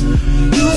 You